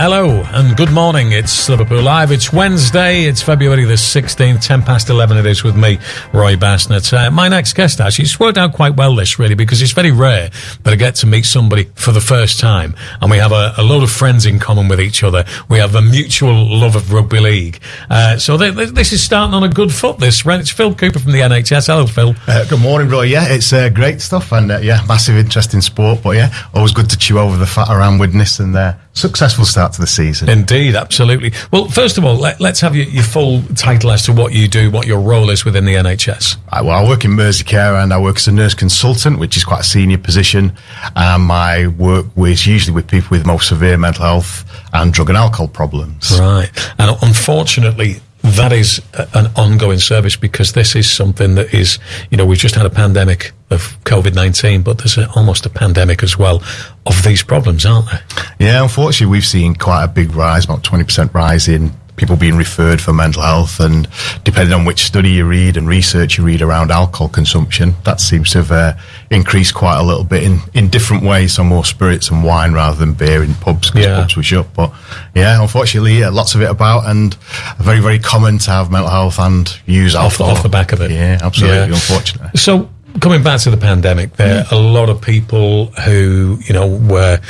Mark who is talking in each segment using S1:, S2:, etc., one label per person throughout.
S1: Hello and good morning. It's Liverpool Live. It's Wednesday. It's February the 16th, 10 past 11 it is with me, Roy Bassnett. Uh, my next guest, actually, it's worked out quite well this really because it's very rare that I get to meet somebody for the first time and we have a, a load of friends in common with each other. We have a mutual love of rugby league. Uh, so this is starting on a good foot, this. It's Phil Cooper from the NHS. Hello, Phil.
S2: Uh, good morning, Roy. Yeah, it's uh, great stuff and uh, yeah, massive interest in sport, but yeah, always good to chew over the fat around Widnes and uh, successful start to the season.
S1: Indeed, absolutely. Well, first of all, let, us have your, your, full title as to what you do, what your role is within the NHS.
S2: Right, well, I work in Merseycare and I work as a nurse consultant, which is quite a senior position. Um, and my work is usually with people with more severe mental health and drug and alcohol problems.
S1: Right. And unfortunately, that is an ongoing service because this is something that is, you know, we've just had a pandemic of COVID 19, but there's a, almost a pandemic as well of these problems, aren't there?
S2: Yeah, unfortunately, we've seen quite a big rise, about 20% rise in people being referred for mental health. And depending on which study you read and research you read around alcohol consumption, that seems to have uh, increased quite a little bit in, in different ways. So more spirits and wine rather than beer in pubs because yeah. pubs were shut. But yeah, unfortunately, yeah, lots of it about and very, very common to have mental health and use alcohol.
S1: Off, off the back of it.
S2: Yeah, absolutely, yeah. unfortunately.
S1: So coming back to the pandemic, there mm. are a lot of people who, you know, were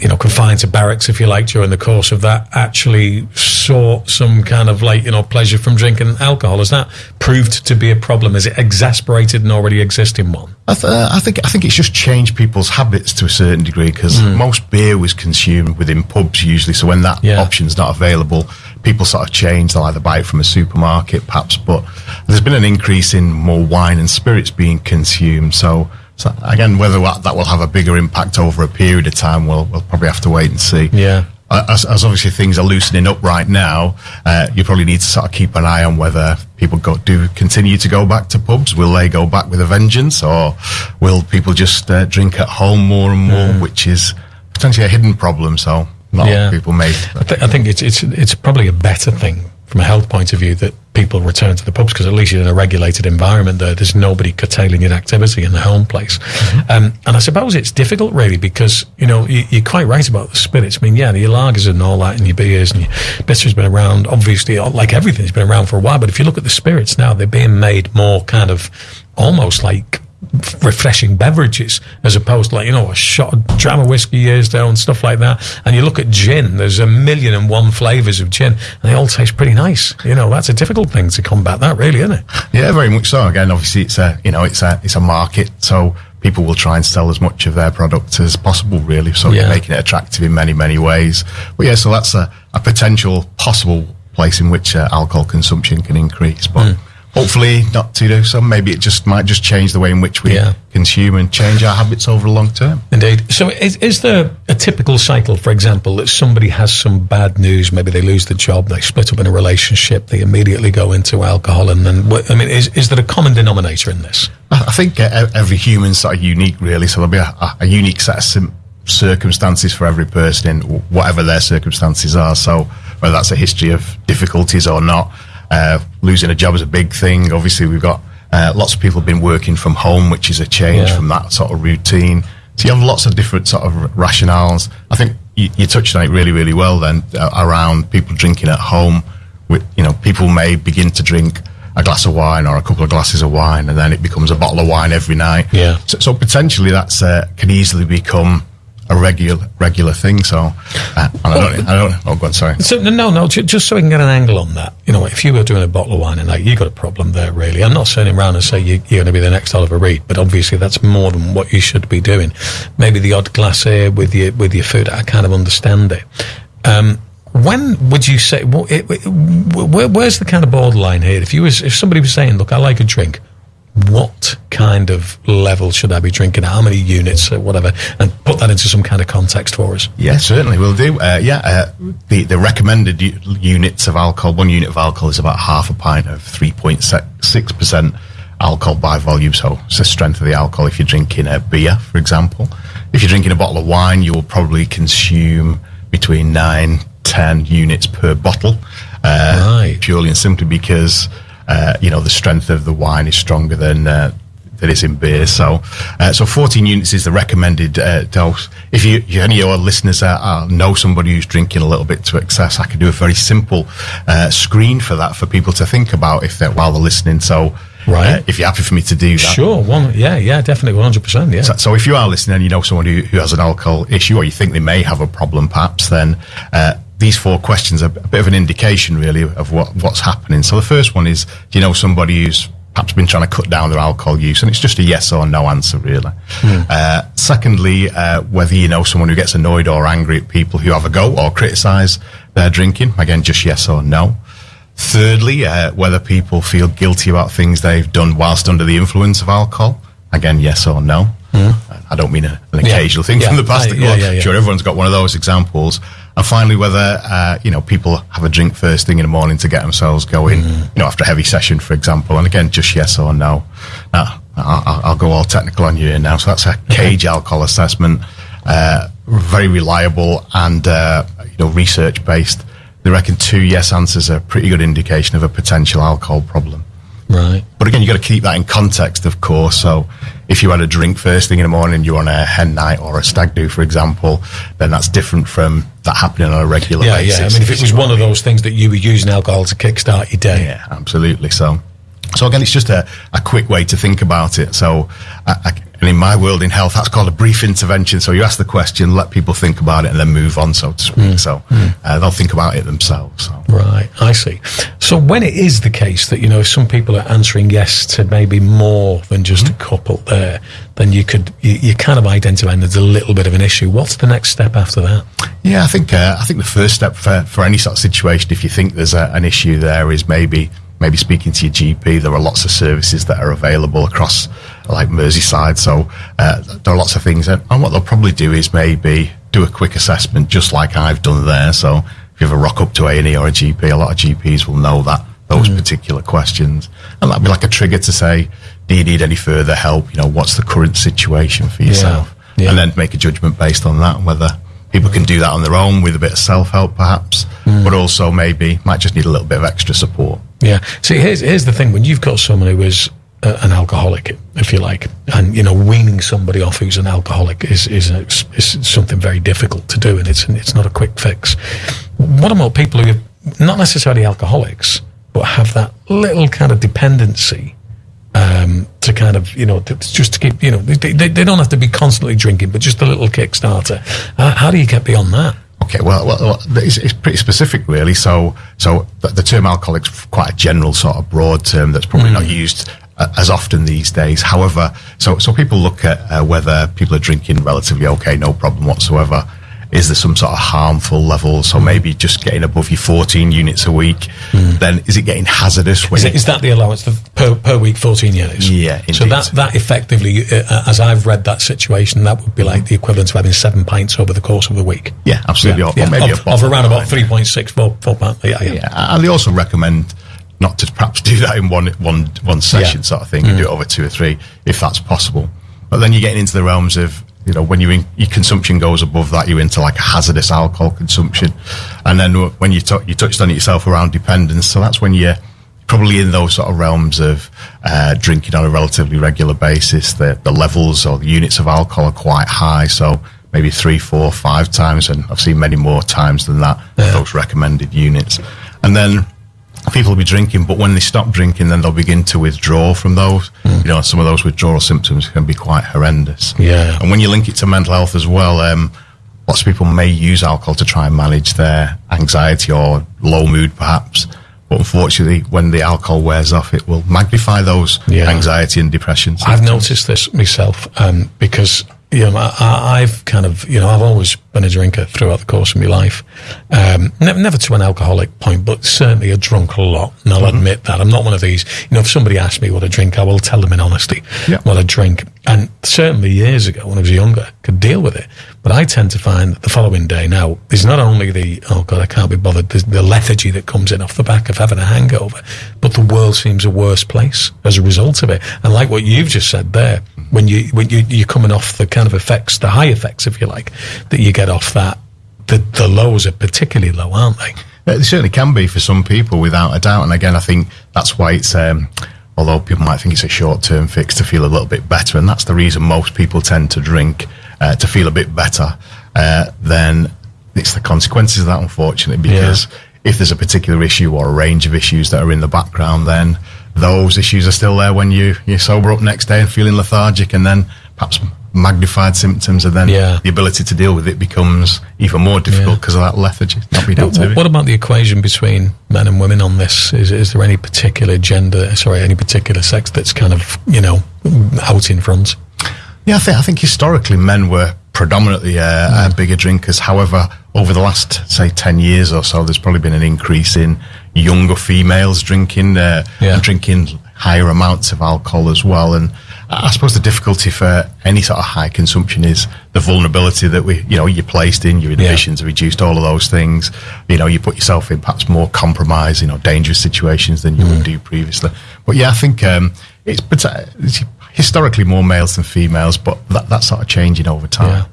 S1: you know, confined to barracks, if you like, during the course of that, actually saw some kind of like, you know, pleasure from drinking alcohol. Has that proved to be a problem? Has it exasperated an already existing one?
S2: I, th- uh, I think I think it's just changed people's habits to a certain degree because mm. most beer was consumed within pubs usually. So when that yeah. option's not available, people sort of change. They'll either buy it from a supermarket, perhaps. But there's been an increase in more wine and spirits being consumed. So so again, whether that will have a bigger impact over a period of time, we'll, we'll probably have to wait and see.
S1: Yeah.
S2: Uh, as, as, obviously things are loosening up right now, uh, you probably need to sort of keep an eye on whether people go, do continue to go back to pubs. Will they go back with a vengeance, or will people just uh, drink at home more and more, mm. which is potentially a hidden problem. So not yeah. people may.
S1: I, th- I think it's it's it's probably a better thing from a health point of view that people return to the pubs because at least you're in a regulated environment there. There's nobody curtailing your activity in the home place. Mm-hmm. Um, and I suppose it's difficult really because, you know, you, are quite right about the spirits. I mean, yeah, your lagers and all that and your beers and your bitters been around, obviously, like everything's been around for a while. But if you look at the spirits now, they're being made more kind of almost like refreshing beverages as opposed to like you know a shot of dram of whiskey years ago and stuff like that. And you look at gin there's a million and one flavors of gin and they all taste pretty nice. You know that's a difficult thing to combat that really isn't it?
S2: Yeah very much so. Again obviously it's a you know it's a it's a market so people will try and sell as much of their product as possible really. So yeah. making it attractive in many many ways. But yeah so that's a, a potential possible place in which uh, alcohol consumption can increase. But mm hopefully not to do so. Maybe it just might just change the way in which we yeah. consume and change our habits over the long term.
S1: Indeed. So, is, is, there a typical cycle, for example, that somebody has some bad news? Maybe they lose the job, they split up in a relationship, they immediately go into alcohol, and then I mean, is is there a common denominator in this?
S2: I think every human's sort of unique, really. So there'll be a, a unique set of sim- circumstances for every person in whatever their circumstances are. So whether that's a history of difficulties or not. Uh, losing a job is a big thing. Obviously, we've got uh, lots of people have been working from home, which is a change yeah. from that sort of routine. So you have lots of different sort of rationales. I think you, you touched on it really, really well then uh, around people drinking at home. With, you know, people may begin to drink a glass of wine or a couple of glasses of wine, and then it becomes a bottle of wine every night.
S1: Yeah.
S2: So, so potentially that's uh, can easily become a regular regular thing. So uh, I don't, I don't. Oh, God, sorry.
S1: So no, no. Just so we can get an angle on that. You know, if you were doing a bottle of wine and like you got a problem there, really. I'm not turning around and say you, are going to be the next Oliver Reed, but obviously that's more than what you should be doing. Maybe the odd glass here with your with your food. I kind of understand it. Um, when would you say? Well, it, where, where's the kind of borderline here? If you was, if somebody was saying, "Look, I like a drink," what kind of level should I be drinking? How many units or whatever? And put that into some kind of context for us.
S2: Yeah, certainly we'll do. Uh, yeah, uh, the, the recommended u- units of alcohol, one unit of alcohol is about half a pint of 3.6% alcohol by volume. So it's the strength of the alcohol if you're drinking a beer, for example. If you're drinking a bottle of wine, you will probably consume between 9, 10 units per bottle. Uh, right. Purely and simply because uh, you know, the strength of the wine is stronger than uh, that is in beer. So, uh, so 14 units is the recommended uh, dose. If you, you any of your listeners uh, uh, know somebody who's drinking a little bit to excess, I can do a very simple uh, screen for that for people to think about if they're while they're listening. So,
S1: Right.
S2: uh, if you're happy for me to do that,
S1: Sure, one, yeah, yeah, definitely, one hundred percent, yeah.
S2: so, so if you are listening and you know someone who, who has an alcohol issue or you think they may have a problem perhaps, then uh, these four questions are a bit of an indication really of what, what's happening. So the first one is, do you know somebody who's perhaps been trying to cut down their alcohol use? And it's just a yes or no answer really. Uh, secondly, uh, whether you know someone who gets annoyed or angry at people who have a go or criticise their drinking. Again, just yes or no. Thirdly, uh, whether people feel guilty about things they've done whilst under the influence of alcohol. Again, yes or no. Uh, I don't mean a, an
S1: Yeah.
S2: occasional thing
S1: Yeah.
S2: from the past.
S1: Yeah, yeah, yeah.
S2: Sure, everyone's got one of those examples. And finally, whether uh, you know people have a drink first thing in the morning to get themselves going.
S1: Mm.
S2: You know, after a heavy session, for example. And again, just yes or no. Now, I'll, I'll- I'll go all technical on you here now. So that's a CAGE alcohol assessment, uh, very reliable and uh, you know research based. They reckon two yes answers are a pretty good indication of a potential alcohol problem.
S1: Right.
S2: But again, you've got to keep that in context, of course. So if you had a drink first thing in the morning, you're on a hen night or a stag do, for example, then that's different from that happening on a regular
S1: Yeah,
S2: basis.
S1: yeah. I mean, if it was one of those things that you were using alcohol to kickstart your day,
S2: Yeah, absolutely. So, so again, it's just a, a quick way to think about it. So, I, I, and in my world in health, that's called a brief intervention. So you ask the question, let people think about it, and then move on, so to speak. So uh, they'll think about it themselves. So.
S1: Right, I see. So when it is the case that you know some people are answering yes to maybe more than just a couple there, then you could you, you kind of identify there's a little bit of an issue. What's the next step after that?
S2: Yeah, I think uh, I think the first step for, for any sort of situation, if you think there's a, an issue there, is maybe maybe speaking to your GP. There are lots of services that are available across like Merseyside, so uh, there are lots of things. And, and what they'll probably do is maybe do a quick assessment, just like I've done there. So if you ever rock up to A and E or a GP, a lot of GPs will know that those particular questions, and that'd be like a trigger to say, do you need any further help? You know, what's the current situation for yourself?
S1: yeah.
S2: And then make a judgment based on that, whether people can do that on their own with a bit of self help, perhaps, but also maybe might just need a little bit of extra support.
S1: Yeah. See, here's here's the thing: when you've got someone who is an alcoholic, if you like, and you know, weaning somebody off who's an alcoholic is is, a, is something very difficult to do, and it's it's not a quick fix. What about people who are not necessarily alcoholics, but have that little kind of dependency? Um, to kind of, you know, to, just to keep, you know, they, they, they don't have to be constantly drinking, but just a little Kickstarter. Uh, how do you get beyond that?
S2: Okay, well, well, well it's, it's pretty specific, really. So, so the, the term alcoholic's quite a general sort of broad term that's probably not used as often these days. However, so so people look at uh, whether people are drinking relatively okay, no problem whatsoever. Is there some sort of harmful level? So maybe just getting above your 14 units a week. Then is it getting hazardous? When
S1: Is, it, is that the allowance for, per, per week, 14 units?
S2: Yeah,
S1: So
S2: indeed.
S1: that, that effectively, uh, as I've read that situation, that would be like the equivalent of having seven pints over the course of a week.
S2: yeah, absolutely. Or, or
S1: Yeah,
S2: maybe
S1: of, of around about
S2: wine.
S1: 3.6, four, four pints. Yeah, yeah.
S2: Yeah, and they also recommend not to perhaps do that in one one one session
S1: Yeah.
S2: sort of thing. You do it over two or three if that's possible. But then you're getting into the realms of you know when you in, your consumption goes above that, you're into like a hazardous alcohol consumption, and then when you t- you touched on it yourself around dependence, so that's when you're probably in those sort of realms of uh, drinking on a relatively regular basis. The the levels or the units of alcohol are quite high, so maybe three, four, five times, and I've seen many more times than that. Those recommended units, and then people will be drinking, but when they stop drinking, then they'll begin to withdraw from those. You know, some of those withdrawal symptoms can be quite horrendous.
S1: Yeah.
S2: And when you link it to mental health as well, um, lots of people may use alcohol to try and manage their anxiety or low mood, perhaps. But unfortunately, when the alcohol wears off, it will magnify those
S1: Yeah.
S2: anxiety and depression.
S1: I've noticed this myself um, because you know I, I've kind of you know I've always been a drinker throughout the course of my life. Um, never, never to an alcoholic point, but certainly a drunk a lot, and I'll admit that I'm not one of these. You know, if somebody asks me what I drink, I will tell them in honesty
S2: Yeah.
S1: what I drink. And certainly years ago, when I was younger, could deal with it. But I tend to find that the following day now is not only the oh god I can't be bothered, the, the lethargy that comes in off the back of having a hangover, but the world seems a worse place as a result of it. And like what you've just said there, when you when you you're coming off the kind of effects, the high effects, if you like, that you get off that, the the lows are particularly low, aren't they?
S2: Uh, It certainly can be for some people, without a doubt. And again, I think that's why it's um, although people might think it's a short term fix to feel a little bit better. And that's the reason most people tend to drink uh, to feel a bit better. Uh, then it's the consequences of that, unfortunately, because
S1: Yeah.
S2: if there's a particular issue or a range of issues that are in the background, then those issues are still there when you, you sober up next day and feeling lethargic and then perhaps magnified symptoms and then
S1: Yeah.
S2: the ability to deal with it becomes even more difficult
S1: Yeah.
S2: because of that lethargy. Not being able to
S1: What, about the equation between men and women on this? Is, is there any particular gender, sorry, any particular sex that's kind of, you know, out in front?
S2: Yeah, I think I think historically men were predominantly uh, uh, bigger drinkers. However, over the last say ten years or so, there's probably been an increase in younger females drinking uh,
S1: Yeah.
S2: drinking higher amounts of alcohol as well. And I suppose the difficulty for any sort of high consumption is the vulnerability that we, you know, you're placed in. Your inhibitions are reduced. All of those things. You know, you put yourself in perhaps more compromising or dangerous situations than you would do previously. But yeah, I think um, it's, it's historically more males than females, but that, that's sort of changing over time.
S1: Yeah.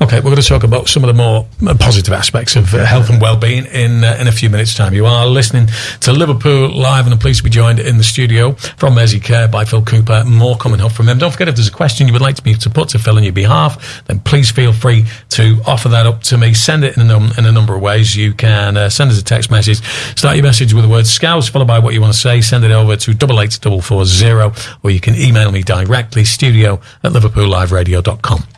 S1: Okay, we're going to talk about some of the more uh, positive aspects of uh, health and well-being in uh, in a few minutes' time. You are listening to Liverpool Live, and I'm pleased to be joined in the studio from Mersey Care by Phil Cooper. More coming up from him. Don't forget, if there's a question you would like me to put to Phil on your behalf, then please feel free to offer that up to me. Send it in a, num- in a number of ways. You can uh, send us a text message. Start your message with the word Scouse, followed by what you want to say. Send it over to double eight double four zero, or you can email me directly, studio at liverpoolliveradio.com.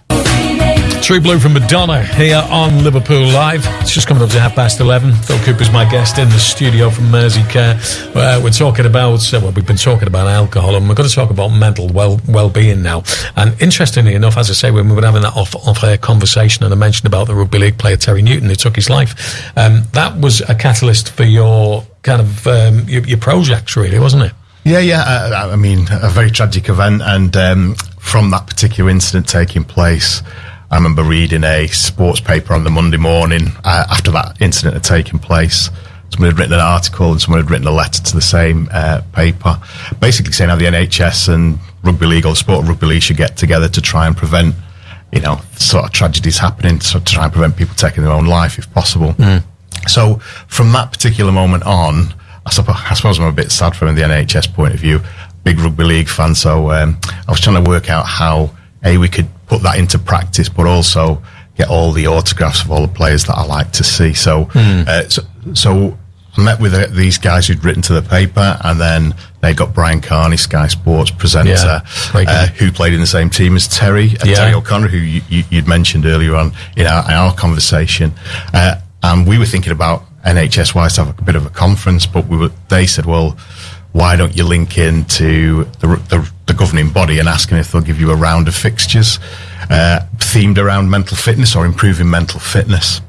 S1: True Blue from Madonna here on Liverpool Live. It's just coming up to half past 11. Phil Cooper's my guest in the studio from Mersey Care. Uh, we're talking about, uh, well, we've been talking about alcohol and we're going to talk about mental well, well-being now. And interestingly enough, as I say, when we were having that off, off-air conversation and I mentioned about the rugby league player Terry Newton who took his life, um, that was a catalyst for your kind of, um, your, your projects really, wasn't it?
S2: Yeah, yeah. Uh, I mean, a very tragic event, and um, from that particular incident taking place, I remember reading a sports paper on the Monday morning uh, after that incident had taken place. Someone had written an article and someone had written a letter to the same uh, paper, basically saying how the NHS and rugby league or sport of rugby league should get together to try and prevent, you know, sort of tragedies happening, to try and prevent people taking their own life if possible. So from that particular moment on, I suppose, I suppose I'm a bit sad from the NHS point of view. Big rugby league fan, so um, I was trying to work out how a we could put that into practice, but also get all the autographs of all the players that I like to see. So, uh, so, so I met with uh, these guys who'd written to the paper, and then they got Brian Carney, Sky Sports presenter,
S1: Yeah,
S2: uh, who played in the same team as Terry, uh,
S1: Yeah.
S2: Terry O'Connor, who you, you'd mentioned earlier on in our, in our conversation. Uh, and we were thinking about NHS wise to have a bit of a conference, but we were, they said, well, why don't you link in to the, the, the governing body and ask them if they'll give you a round of fixtures uh, themed around mental fitness or improving mental fitness?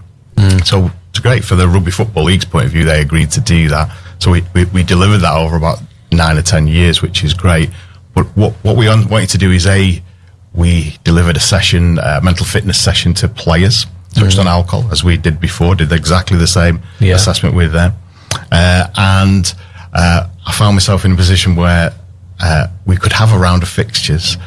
S2: So it's great for the Rugby Football League's point of view. They agreed to do that. So we, we, we delivered that over about nine or 10 years, which is great. But what, what we wanted to do is A, we delivered a session, a mental fitness session to players, touched on alcohol as we did before, did exactly the same
S1: Yeah.
S2: assessment with them. Uh, and uh, I found myself in a position where uh, we could have a round of fixtures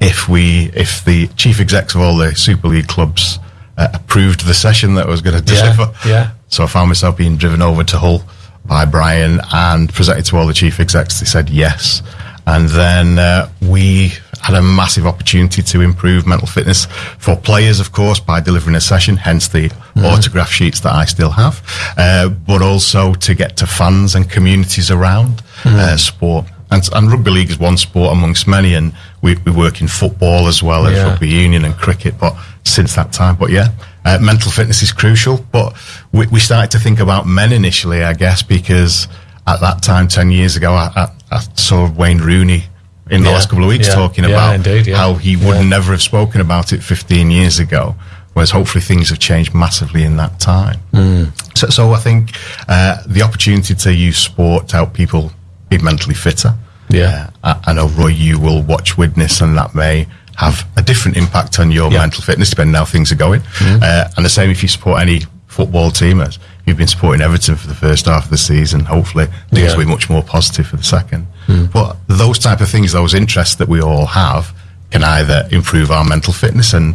S2: if we, if the chief execs of all the Super League clubs uh, approved the session that I was going to
S1: Yeah,
S2: deliver.
S1: yeah.
S2: So I found myself being driven over to Hull by Brian and presented to all the chief execs. They said yes. And then uh, we had a massive opportunity to improve mental fitness for players, of course, by delivering a session, hence the autograph sheets that I still have, uh, but also to get to fans and communities around uh, sport. And, and rugby league is one sport amongst many, and we, we work in football as well as
S1: Yeah.
S2: rugby union and cricket. But since that time, but yeah, uh, mental fitness is crucial. But we, we started to think about men initially, I guess, because at that time, ten years ago, I, I, I saw Wayne Rooney in the
S1: Yeah,
S2: last couple of weeks
S1: yeah,
S2: talking
S1: yeah,
S2: about
S1: indeed,
S2: how he would never have spoken about it 15 years ago. Whereas hopefully things have changed massively in that time.
S1: Hmm.
S2: So, so I think uh, the opportunity to use sport to help people be mentally fitter.
S1: Yeah.
S2: Uh, I I know Roy, you will watch Widnes, and that may have a different impact on your mental fitness depending on how things are going. Uh, and the same if you support any football team. As you've been supporting Everton for the first half of the season, hopefully things
S1: Yeah.
S2: will be much more positive for the second. Hmm. But those type of things, those interests that we all have, can either improve our mental fitness, and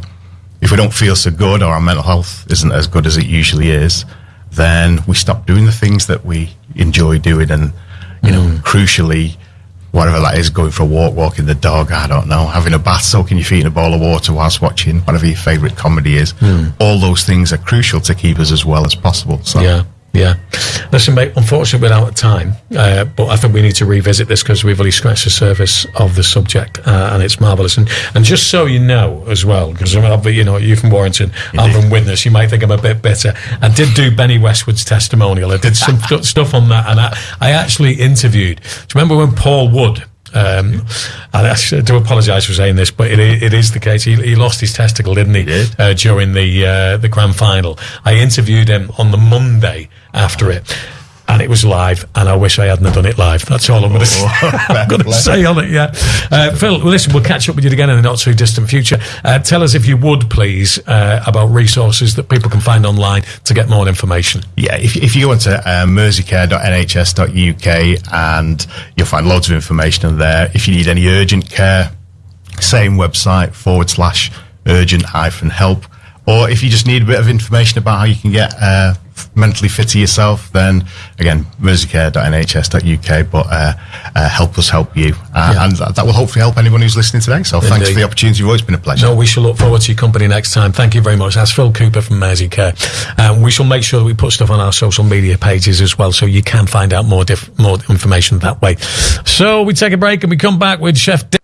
S2: if we don't feel so good or our mental health isn't as good as it usually is, then we stop doing the things that we enjoy doing, and you know, hmm. crucially, whatever that is, going for a walk, walking the dog, I don't know, having a bath, soaking your feet in a bowl of water whilst watching whatever your favourite comedy is. Hmm. All those things are crucial to keep us as well as possible. So
S1: Yeah, yeah. Listen, mate, unfortunately, we're out of time, uh, but I think we need to revisit this because we've only scratched the surface of the subject, uh, and it's marvellous. And, and just so you know as well, because you know, you from Warrington, I'm from Widnes, you might think I'm a bit bitter. I did do Benny Westwood's testimonial. I did some stu- stuff on that, and I, I actually interviewed. Do you remember when Paul Wood? Um, and I do apologise for saying this, but it, it is the case. He, he lost his testicle, didn't he?
S2: did.
S1: uh, during the uh, the grand final. I interviewed him on the Monday after it. And it was live, and I wish I hadn't have done it live. That's all I'm going to say. I'm going to say on it, yeah. Uh, Phil, listen, we'll catch up with you again in the not too distant future. Uh, tell us, if you would, please, uh, about resources that people can find online to get more information.
S2: Yeah, if, if you go onto uh, merseycare.nhs.uk and you'll find loads of information in there. If you need any urgent care, same website forward slash urgent hyphen help. Or if you just need a bit of information about how you can get uh, mentally fitter yourself, then again, merseycare.nhs.uk. But uh, uh, help us help you. Uh,
S1: Yeah.
S2: And that, that will hopefully help anyone who's listening today. So thanks for the opportunity. You've always been a pleasure.
S1: No, we shall look forward to your company next time. Thank you very much. That's Phil Cooper from Mersey Care. Um, we shall make sure that we put stuff on our social media pages as well, so you can find out more diff- more information that way. So we take a break and we come back with Chef. Dick